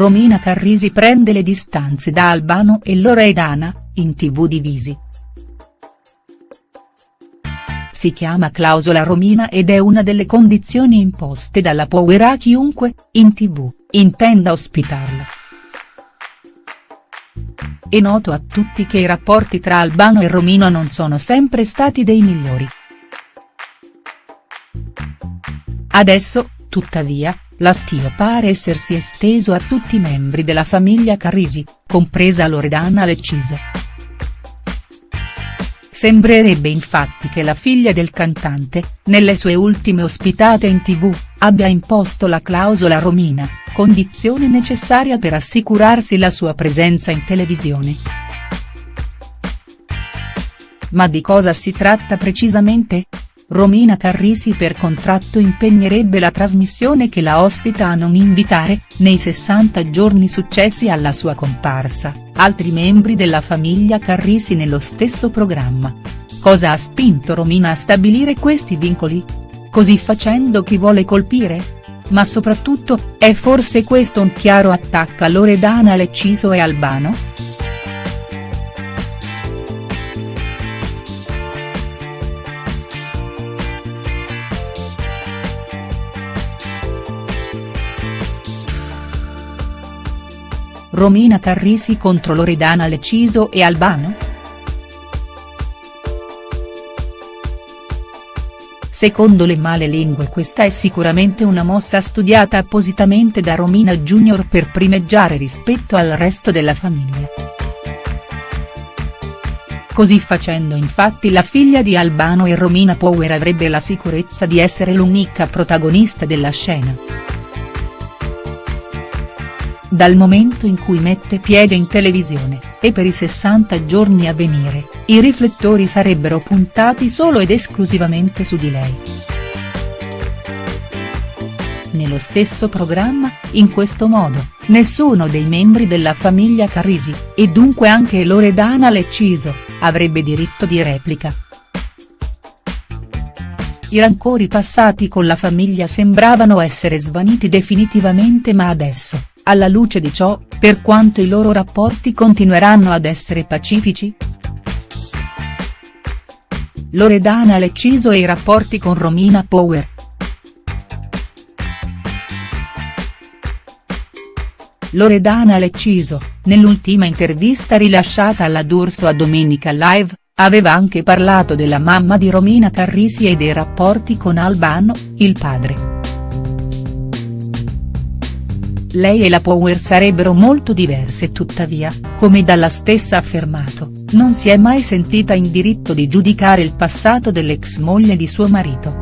Romina Carrisi prende le distanze da Albano e Loredana, in tv divisi. Si chiama clausola Romina ed è una delle condizioni imposte dalla Power a chiunque, in tv, intenda ospitarla. È noto a tutti che i rapporti tra Albano e Romina non sono sempre stati dei migliori. Adesso, tuttavia, l'astio pare essersi esteso a tutti i membri della famiglia Carrisi, compresa Loredana Lecciso. Sembrerebbe infatti che la figlia del cantante, nelle sue ultime ospitate in tv, abbia imposto la clausola Romina, condizione necessaria per assicurarsi la sua presenza in televisione. Ma di cosa si tratta precisamente?. Romina Carrisi per contratto impegnerebbe la trasmissione che la ospita a non invitare, nei 60 giorni successi alla sua comparsa, altri membri della famiglia Carrisi nello stesso programma. Cosa ha spinto Romina a stabilire questi vincoli? Così facendo chi vuole colpire? Ma soprattutto, è forse questo un chiaro attacco a Loredana Lecciso e Albano?. Romina Carrisi contro Loredana Leciso e Albano?. Secondo le male lingue questa è sicuramente una mossa studiata appositamente da Romina Junior per primeggiare rispetto al resto della famiglia. Così facendo infatti la figlia di Albano e Romina Power avrebbe la sicurezza di essere l'unica protagonista della scena dal momento in cui mette piede in televisione, e per i 60 giorni a venire, i riflettori sarebbero puntati solo ed esclusivamente su di lei. Nello stesso programma, in questo modo, nessuno dei membri della famiglia Carrisi, e dunque anche Loredana Lecciso, avrebbe diritto di replica. I rancori passati con la famiglia sembravano essere svaniti definitivamente ma adesso, alla luce di ciò, per quanto i loro rapporti continueranno ad essere pacifici?. Loredana Lecciso e i rapporti con Romina Power. Loredana Lecciso, nell'ultima intervista rilasciata alla D'Urso a Domenica Live, aveva anche parlato della mamma di Romina Carrisi e dei rapporti con Albano, il padre lei e la Power sarebbero molto diverse tuttavia, come dalla stessa affermato, non si è mai sentita in diritto di giudicare il passato dell'ex moglie di suo marito.